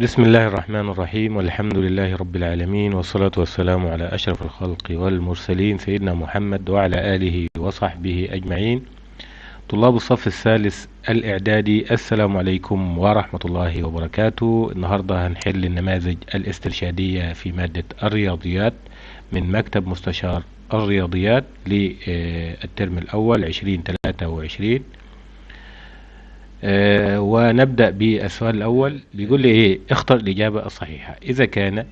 بسم الله الرحمن الرحيم والحمد لله رب العالمين والصلاة والسلام على أشرف الخلق والمرسلين سيدنا محمد وعلى آله وصحبه أجمعين. طلاب الصف الثالث الإعدادي السلام عليكم ورحمة الله وبركاته. النهاردة هنحل النماذج الاسترشادية في مادة الرياضيات من مكتب مستشار الرياضيات للترم الأول 2023 آه ونبدأ بالسؤال الأول. بيقول لي إيه اختر الإجابة الصحيحة. إذا كان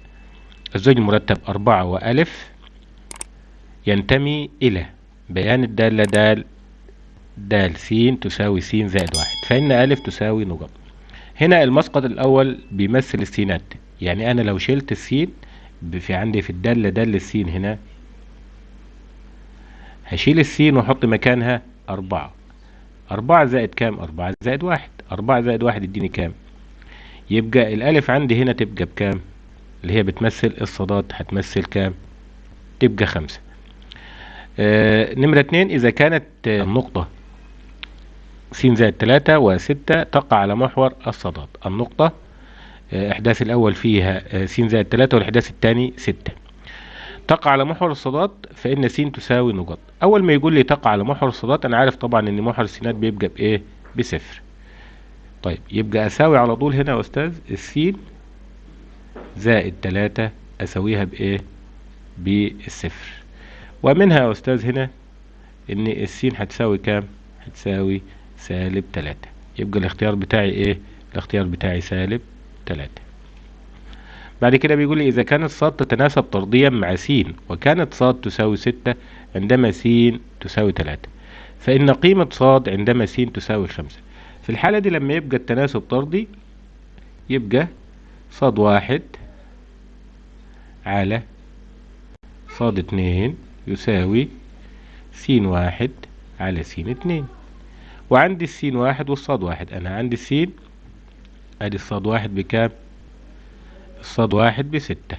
الزوج المرتب أربعة وألف ينتمي إلى بيان الدالة دال دال س تساوي س زائد واحد. فإن ألف تساوي نقط. هنا المسقط الأول بيمثل السينات. يعني أنا لو شلت السين في عندي في الدالة دال السين هنا هشيل السين وأحط مكانها أربعة. أربعة زائد كام؟ أربعة زائد واحد. أربعة زائد واحد يديني كام؟ يبقى الألف عندي هنا تبقى بكام؟ اللي هي بتمثل الصادات هتمثل كام؟ تبقى خمسة. آه نمرة اتنين إذا كانت آه النقطة س زائد تلاتة وستة تقع على محور الصادات. النقطة آه إحداث الأول فيها آه س زائد تلاتة والإحداث الثاني ستة. تقع على محور الصادات فإن س تساوي نقط أول ما يقول لي تقع على محور الصادات أنا عارف طبعا إن محور السينات بيبقى بإيه؟ بصفر. طيب يبقى أساوي على طول هنا يا أستاذ السين زائد تلاتة أساويها بإيه؟ بالصفر ومنها يا أستاذ هنا إن السين هتساوي كام؟ هتساوي سالب تلاتة. يبقى الاختيار بتاعي إيه؟ الاختيار بتاعي سالب تلاتة. بعد كده بيقول لي إذا كانت صاد تتناسب طرديا مع س وكانت صاد تساوي ستة عندما س تساوي تلاتة. فإن قيمة صاد عندما س تساوي خمسة. في الحالة دي لما يبقى التناسب طردي يبقى صاد واحد على صاد اتنين يساوي س واحد على س اتنين. وعندي السين واحد والصاد واحد. أنا عندي السين أدي الصاد واحد بكام؟ الصاد واحد بستة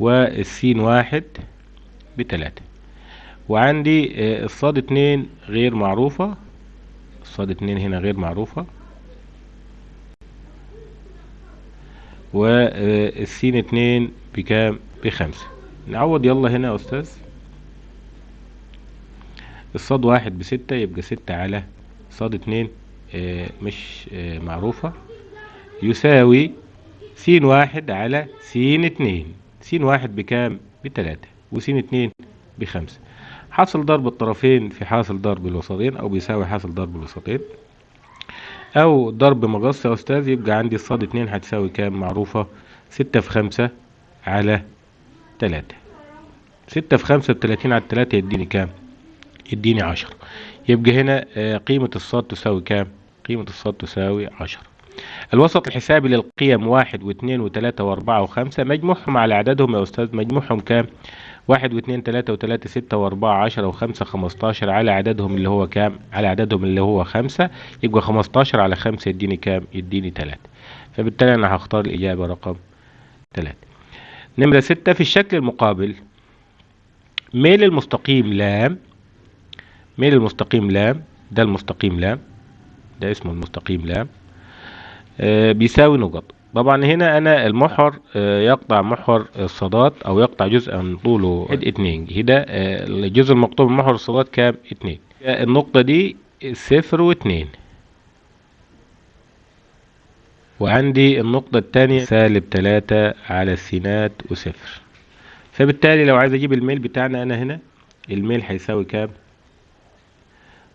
والسين واحد بتلاتة. وعندي الصاد اتنين غير معروفة. الصاد اتنين هنا غير معروفة. والسين اتنين بكام؟ بخمسة. نعوض يلا هنا يا أستاذ. الصاد واحد بستة يبقى ستة على صاد اتنين مش معروفة. يساوي س واحد على س اتنين. س واحد بكام؟ بتلاتة. وس اتنين بخمسة. حاصل ضرب الطرفين في حاصل ضرب الوسطين أو بيساوي حاصل ضرب الوسطين. أو ضرب مقص يا أستاذ يبقى عندي الصاد اتنين هتساوي كام؟ معروفة. ستة في خمسة على تلاتة. ستة في خمسة بتلاتين على التلاتة يديني كام؟ يديني عشرة. يبقى هنا قيمة الصاد تساوي كام؟ قيمة الصاد تساوي عشرة. الوسط الحسابي للقيم واحد واثنين وثلاثة وأربعة وخمسة مجموعهم على عددهم يا أستاذ مجموعهم كام؟ واحد واثنين ثلاثة وثلاثة ستة وأربعة عشرة وخمسة خمستاشر على عددهم اللي هو كام؟ على عددهم اللي هو خمسة يبقى خمستاشر على خمسة يديني كام؟ يديني تلاتة فبالتالي أنا هختار الإجابة رقم تلاتة نمرة ستة في الشكل المقابل ميل المستقيم لام ميل المستقيم لام ده المستقيم لام ده اسمه المستقيم لام بيساوي نقط. طبعا هنا أنا المحور آه يقطع محور الصادات أو يقطع جزءا طوله اتنين. هنا آه الجزء المقطوع من محور الصادات كام؟ اتنين. النقطة دي صفر واتنين. وعندي النقطة التانية سالب تلاتة على السينات وصفر. فبالتالي لو عايز أجيب الميل بتاعنا أنا هنا الميل هيساوي كام؟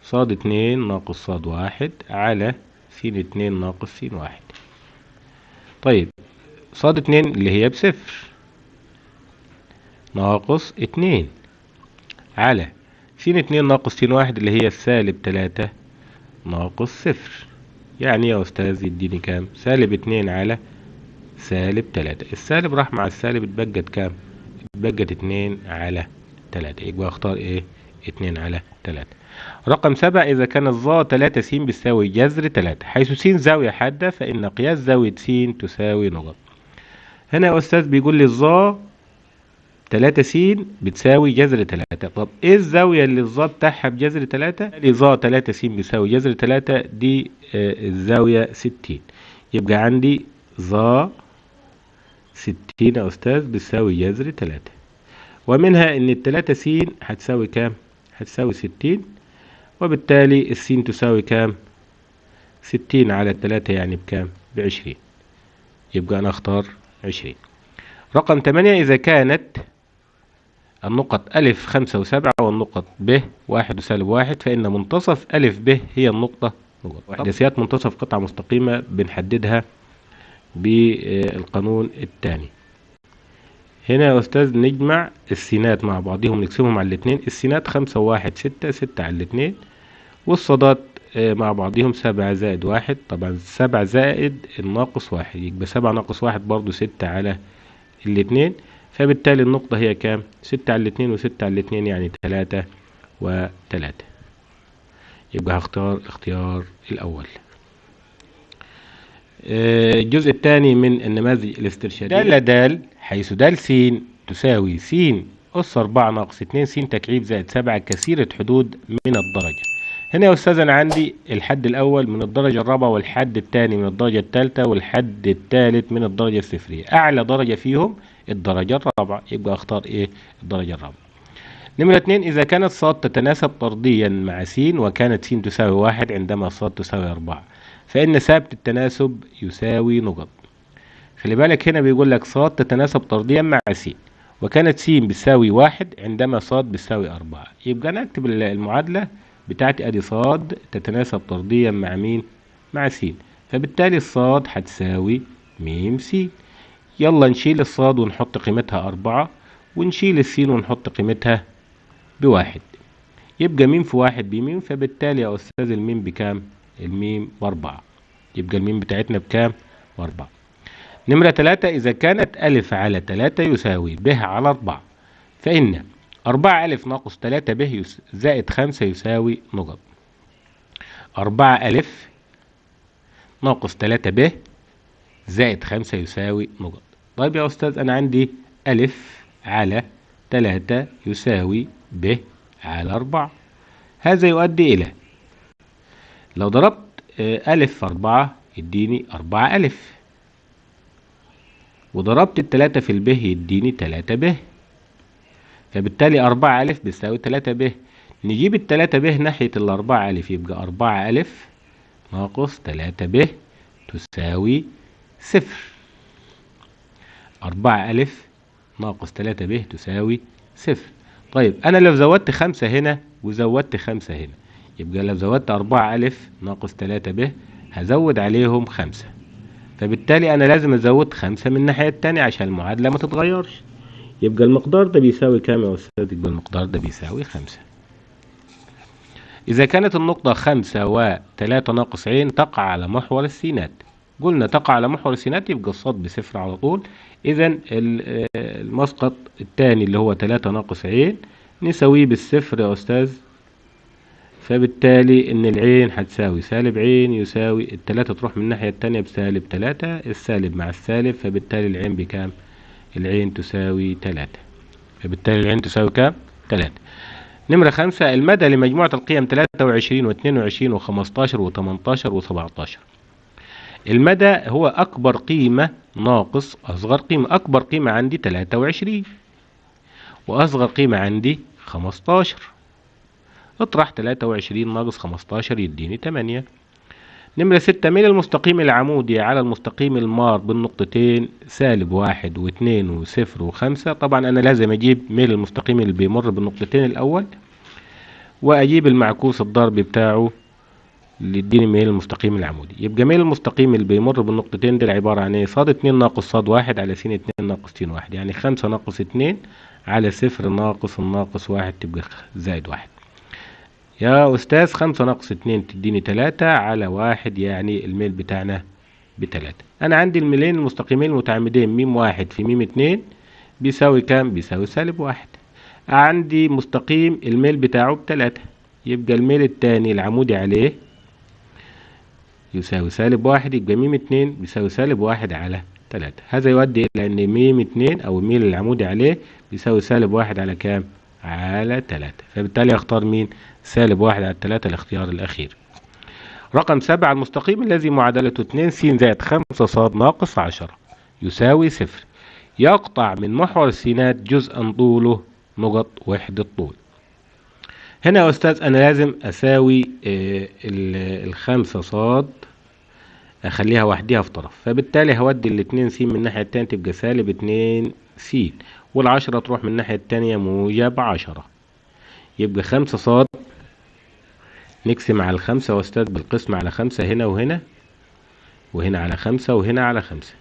صاد اتنين ناقص صاد واحد على س اتنين ناقص س واحد. طيب صاد اتنين اللي هي بصفر. ناقص اتنين. على س اتنين ناقص س واحد اللي هي السالب تلاتة؟ ناقص صفر. يعني يا أستاذ يديني كام؟ سالب اتنين على سالب تلاتة. السالب راح مع السالب اتبقت كام؟ اتبقت اتنين على تلاتة. يبقى أختار إيه؟ اتنين على تلاتة. رقم سبعة إذا كان الظا تلاتة س بتساوي جذر تلاتة. حيث س زاوية حادة فإن قياس زاوية س تساوي نقط. هنا يا أستاذ بيقول لي الظا تلاتة س بتساوي جذر تلاتة. طب إيه الزاوية اللي الظا بتاعها بجذر تلاتة؟ لي ظا تلاتة س بيساوي جذر تلاتة دي آه الزاوية ستين. يبقى عندي ظا ستين يا أستاذ بتساوي جذر تلاتة. ومنها إن التلاتة س هتساوي كام؟ هتساوي ستين. وبالتالي السين تساوي كام؟ ستين على التلاتة يعني بكام؟ بعشرين. يبقى أنا أختار عشرين. رقم تمانية إذا كانت النقط ألف خمسة وسبعة والنقط ب واحد وسالب واحد فإن منتصف ألف ب هي النقطة نقط منتصف قطعة مستقيمة بنحددها بالقانون الثاني هنا يا أستاذ نجمع السينات مع بعضهم نقسمهم على الاتنين. السينات خمسة وواحد ستة ستة على الاتنين. والصادات مع بعضهم سبعة زائد واحد. طبعا سبعة زائد الناقص واحد يبقى سبعة ناقص واحد برضو ستة على الاتنين. فبالتالي النقطة هي كام؟ ستة على الاتنين وستة على الاتنين يعني تلاتة وتلاتة. يبقى هختار الاختيار الأول. الجزء الثاني من النماذج الاسترشادية. دالة دال حيث دال س تساوي س أس أربعة ناقص اتنين س تكعيب زائد سبعة كثيرة حدود من الدرجة. هنا يا أستاذ أنا عندي الحد الأول من الدرجة الرابعة والحد الثاني من الدرجة الثالثة والحد الثالث من الدرجة الصفرية. أعلى درجة فيهم الدرجة الرابعة. يبقى أختار إيه؟ الدرجة الرابعة. نمرة اتنين إذا كانت صاد تتناسب طرديا مع س وكانت س تساوي واحد عندما صاد تساوي أربعة. فإن ثابت التناسب يساوي نقط. خلي بالك هنا بيقول لك صاد تتناسب طرديا مع س وكانت س بتساوي واحد عندما صاد بتساوي أربعة. يبقى أنا أكتب المعادلة بتاعتي أدي صاد تتناسب طرديا مع مين؟ مع س فبالتالي الصاد هتساوي م س يلا نشيل الصاد ونحط قيمتها أربعة ونشيل السين ونحط قيمتها بواحد. يبقى ميم في واحد بميم فبالتالي يا أستاذ الميم بكام؟ الميم بأربعة يبقى الميم بتاعتنا بكام؟ بأربعة نمرة تلاتة إذا كانت ألف على تلاتة يساوي ب على أربعة. فإن أربعة ألف ناقص تلاتة ب زائد خمسة يساوي نقط. أربعة ألف ناقص تلاتة ب زائد خمسة يساوي نقط. طيب يا أستاذ أنا عندي ألف على تلاتة يساوي ب على أربعة. هذا يؤدي إلى لو ضربت ألف في أربعة يديني أربعة ألف. وضربت التلاتة في الب يديني تلاتة ب. فبالتالي أربعة ألف بيساوي تلاتة ب. نجيب التلاتة ب ناحية الأربعة ألف يبقى أربعة ألف ناقص تلاتة ب تساوي صفر. أربعة ألف ناقص تلاتة ب تساوي صفر. طيب أنا لو زودت خمسة هنا وزودت خمسة هنا يبقى لو زودت أربعة ألف ناقص تلاتة ب هزود عليهم خمسة. فبالتالي أنا لازم أزود خمسة من الناحية التانية عشان المعادلة ما تتغيرش. يبقى المقدار ده بيساوي كام يا أستاذ؟ يبقى المقدار ده بيساوي خمسة. إذا كانت النقطة خمسة وتلاتة ناقص عين تقع على محور السينات. قلنا تقع على محور السينات يبقى الصاد بصفر على طول. إذا المسقط الثاني اللي هو تلاتة ناقص عين نساويه بالصفر يا أستاذ. فبالتالي إن العين هتساوي سالب عين يساوي التلاتة تروح من الناحية التانية بسالب تلاتة السالب مع السالب فبالتالي العين بكام؟ العين تساوي تلاتة فبالتالي العين تساوي كام؟ تلاتة نمرة خمسة المدى لمجموعة القيم تلاتة وعشرين واثنين وعشرين وخمستاشر وتمنتاشر وسبعتاشر المدى هو أكبر قيمة ناقص أصغر قيمة أكبر قيمة عندي تلاتة وعشرين وأصغر قيمة عندي خمستاشر اطرح تلاتة وعشرين ناقص خمستاشر يديني تمانية. نمرة ستة ميل المستقيم العمودي على المستقيم المار بالنقطتين سالب واحد واثنين وصفر وخمسة. طبعا أنا لازم أجيب ميل المستقيم اللي بيمر بالنقطتين الأول وأجيب المعكوس الضربي بتاعه اللي يديني ميل المستقيم العمودي. يبقى ميل المستقيم اللي بيمر بالنقطتين دول عبارة عن إيه؟ صاد اتنين ناقص صاد واحد على س اتنين ناقص س واحد. يعني خمسة ناقص اتنين على صفر ناقص الناقص واحد تبقى زائد واحد. يا أستاذ خمسة ناقص اتنين تديني تلاتة على واحد يعني الميل بتاعنا بتلاتة أنا عندي الميلين المستقيمين المتعامدين ميم واحد في ميم اتنين بيساوي كام؟ بيساوي سالب واحد عندي مستقيم الميل بتاعه بتلاتة يبقى الميل التاني العمودي عليه يساوي سالب واحد يبقى ميم اتنين بيساوي سالب واحد على تلاتة هذا يؤدي إلى أن ميم اتنين أو الميل العمودي عليه بيساوي سالب واحد على كام؟ على تلاتة. فبالتالي أختار مين؟ سالب واحد على تلاتة الاختيار الأخير. رقم سبعة المستقيم الذي معادلته 2 س زائد 5 ص ناقص 10 يساوي صفر. يقطع من محور السينات جزءا طوله نقط وحدة طول. هنا يا أستاذ أنا لازم أساوي آه، ال- الخمسة صاد أخليها وحديها في طرف. فبالتالي هودي الاتنين س من الناحية التانية تبقى سالب اتنين س والعشرة تروح من الناحية التانية موجب عشرة. يبقى خمسة صاد. نقسم على الخمسة أستاذ بالقسم على خمسة هنا وهنا وهنا على خمسة وهنا على خمسة.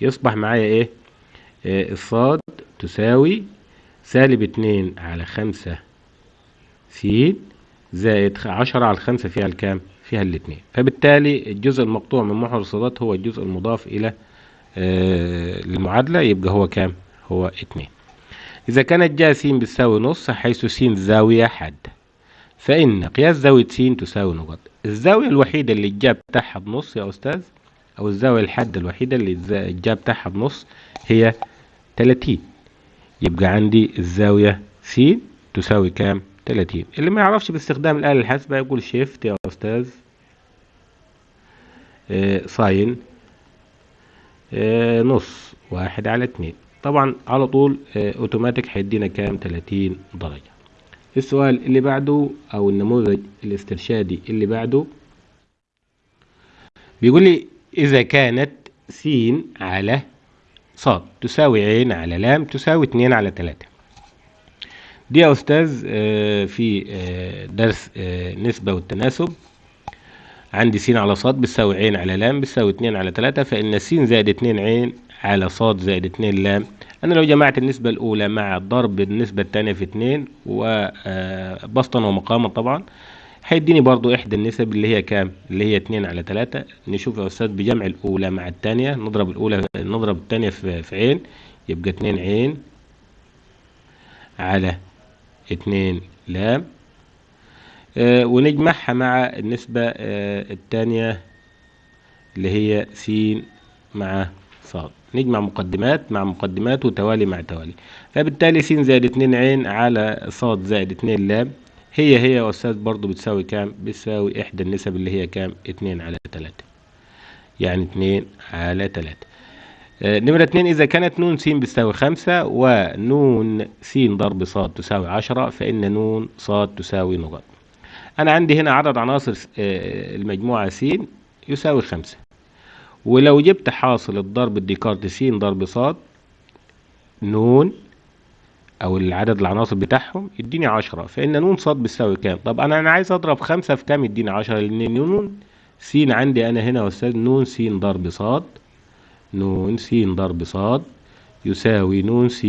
يصبح معايا إيه؟ آه الصاد تساوي سالب اتنين على خمسة س زائد عشرة على الخمسة فيها الكام؟ فيها الاتنين. فبالتالي الجزء المقطوع من محور الصادات هو الجزء المضاف آه المعادلة يبقى هو كام؟ هو اتنين إذا كانت جا س بتساوي نص حيث س زاوية حادة فإن قياس زاوية س تساوي نقط الزاوية الوحيدة اللي الجا بتاعها بنص يا أستاذ أو الزاوية الحادة الوحيدة اللي الجا بتاعها بنص هي 30 يبقى عندي الزاوية س تساوي كام؟ 30 اللي ما يعرفش باستخدام الآلة الحاسبة يقول shift يا أستاذ. آه، sine آه، نص. واحد على اتنين طبعا على طول آه، أوتوماتيك هيدينا كام؟ 30 درجة. السؤال اللي بعده أو النموذج الاسترشادي اللي بعده بيقول لي إذا كانت س على صاد تساوي عين على لام تساوي اتنين على تلاتة. دي يا أستاذ آه، في آه، درس نسبة والتناسب. عندي س على صاد بتساوي عين على لام بتساوي اتنين على تلاتة فإن س زائد اتنين عين على صاد زائد اتنين لام. أنا لو جمعت النسبة الأولى مع ضرب النسبة التانية في اتنين وبسطا ومقاما طبعا هيديني برضو إحدى النسب اللي هي كام؟ اللي هي اتنين على تلاتة نشوف يا أستاذ بجمع الأولى مع التانية نضرب الأولى نضرب التانية في في عين يبقى اتنين عين على اتنين لام. آه ونجمعها مع النسبة آه التانية اللي هي س مع صاد. نجمع مقدمات مع مقدمات وتوالي مع توالي. فبالتالي س زائد اتنين عين على صاد زائد اتنين لام. هي هي يا أستاذ برضو بتساوي كام؟ بتساوي إحدى النسب اللي هي كام؟ اتنين على تلاتة. يعني اتنين على تلاتة. آه، نمرة اتنين إذا كانت نون س بتساوي خمسة ونون س ضرب صاد تساوي عشرة فإن نون صاد تساوي نقط أنا عندي هنا عدد عناصر آه، المجموعة س يساوي خمسة. ولو جبت حاصل الضرب الديكارت س ضرب صاد نون أو العدد العناصر بتاعهم يديني عشرة. فإن نون صاد بتساوي كام؟ طب أنا أنا عايز أضرب خمسة في كام يديني عشرة؟ لأن نون س عندي أنا هنا يا أستاذ نون س ضرب صاد نون س ضرب صاد يساوي نون س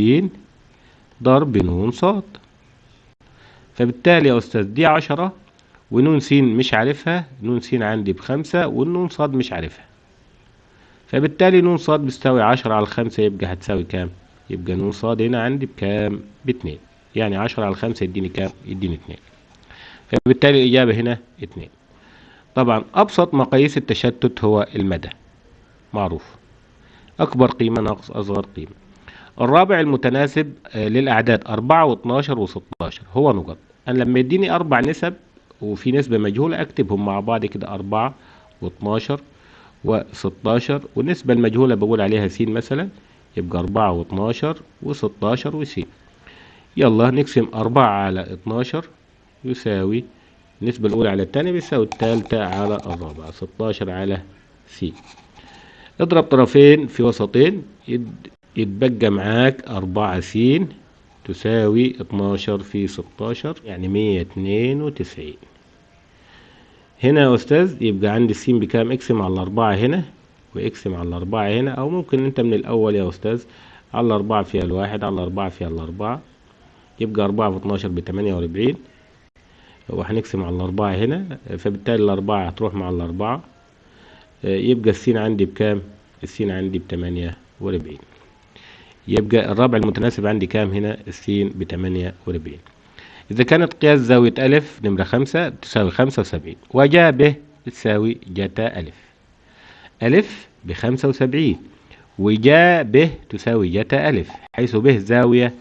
ضرب نون صاد. فبالتالي يا أستاذ دي عشرة ونون س مش عارفها نون س عندي بخمسة والنون صاد مش عارفها. فبالتالي نون صاد بتساوي عشرة على الخمسة يبقى هتساوي كام؟ يبقى نون صاد هنا عندي بكام؟ باتنين. يعني عشرة على الخمسة يديني كام؟ يديني اتنين. فبالتالي الإجابة هنا اتنين. طبعا أبسط مقاييس التشتت هو المدى. معروف. أكبر قيمة ناقص أصغر قيمة. الرابع المتناسب آه، للأعداد أربعة واتناشر وستاشر. هو نقط. أنا لما يديني أربع نسب وفي نسبة مجهولة أكتبهم مع بعض كده أربعة واتناشر وستاشر والنسبة المجهولة بقول عليها س مثلا يبقى أربعة واتناشر وستاشر وس يلا نقسم أربعة على اتناشر يساوي النسبة الأولى على الثانية بيساوي الثالثة على الرابعة ستاشر على س اضرب طرفين في وسطين يتبقى معاك أربعة س تساوي اتناشر في ستاشر يعني مية اتنين وتسعين. هنا يا أستاذ يبقى عندي السين بكام اقسم على الأربعة هنا واقسم على الأربعة هنا أو ممكن أنت من الأول يا أستاذ على الأربعة فيها الواحد على الأربعة فيها الأربعة يبقى أربعة في اتناشر بتمانية وأربعين وهنقسم على الأربعة هنا فبالتالي الأربعة هتروح مع الأربعة يبقى السين عندي بكام؟ السين عندي بتمانية وأربعين يبقى الرابع المتناسب عندي كام هنا؟ السين بتمانية وأربعين إذا كانت قياس زاوية ألف نمرة خمسة تساوي خمسة وسبعين وجاء ب تساوي جتا ألف. ألف بخمسة وسبعين وجاء ب تساوي جتا ألف حيث ب زاوية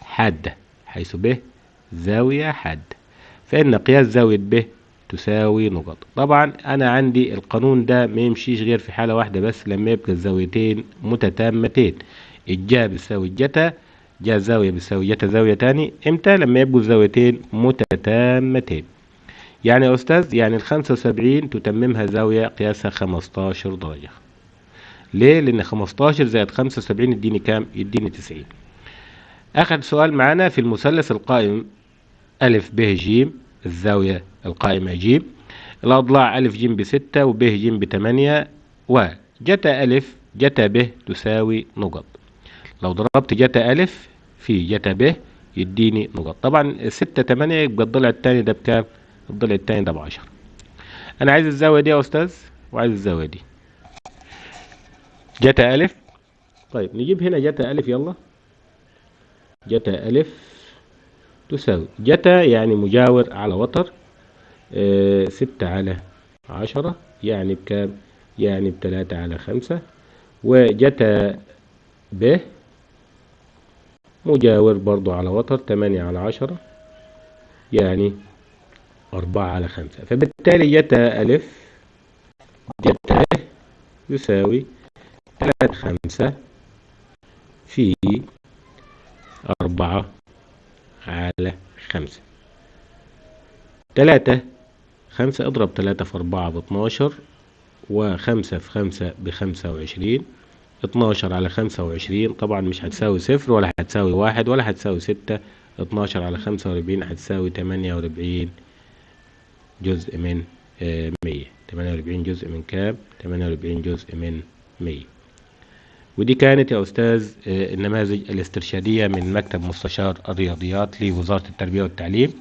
حادة حيث ب زاوية حادة. فإن قياس زاوية ب تساوي نقط. طبعا أنا عندي القانون ده ما يمشيش غير في حالة واحدة بس لما يبقى الزاويتين متتامتين. الجا بتساوي الجتا جا زاوية بتساوي جتا زاوية تاني إمتى؟ لما يبقوا الزاويتين متتامتين. يعني يا أستاذ يعني الخمسة وسبعين تتممها زاوية قياسها خمستاشر درجة. ليه؟ لأن خمستاشر زائد خمسة وسبعين يديني كام؟ يديني تسعين. آخر سؤال معانا في المثلث القائم ألف ب ج الزاوية القائمة ج. الأضلاع ألف ج بستة وب ج بتمانية وجتا ألف جتا ب تساوي نقط. لو ضربت جتا ألف في جتا ب يديني نقط طبعا ستة تمانية يبقى الضلع التاني ده بكام؟ الضلع التاني ده بعشرة أنا عايز الزاوية دي يا أستاذ؟ وعايز الزاوية دي. جتا ألف. طيب نجيب هنا جتا ألف يلا. جتا ألف تساوي. جتا يعني مجاور على وتر آه ستة على عشرة يعني بكام؟ يعني بتلاتة على خمسة. وجتا ب مجاور برضو على وتر تمانية على عشرة يعني أربعة على خمسة. فبالتالي جتا ألف جتا يساوي تلاتة خمسة في أربعة على خمسة. تلاتة خمسة اضرب تلاتة في أربعة باتناشر وخمسة في خمسة بخمسة وعشرين. اتناشر على خمسة وعشرين طبعا مش هتساوي صفر ولا هتساوي واحد ولا هتساوي ستة اتناشر على خمسة وأربعين هتساوي تمانية وأربعين جزء من مية. تمانية وأربعين جزء من كام؟ تمانية وأربعين جزء من مية. ودي كانت يا أستاذ النماذج الاسترشادية من مكتب مستشار الرياضيات لوزارة التربية والتعليم.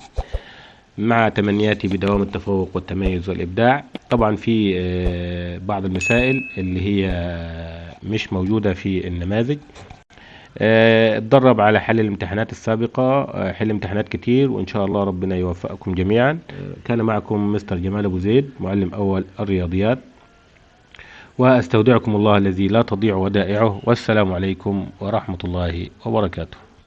مع تمنياتي بدوام التفوق والتميز والإبداع. طبعا في بعض المسائل اللي هي مش موجودة في النماذج. اتدرب على حل الامتحانات السابقة حل امتحانات كتير وإن شاء الله ربنا يوفقكم جميعا. كان معكم مستر جمال أبو زيد معلم أول الرياضيات. وأستودعكم الله الذي لا تضيع ودائعه. والسلام عليكم ورحمة الله وبركاته.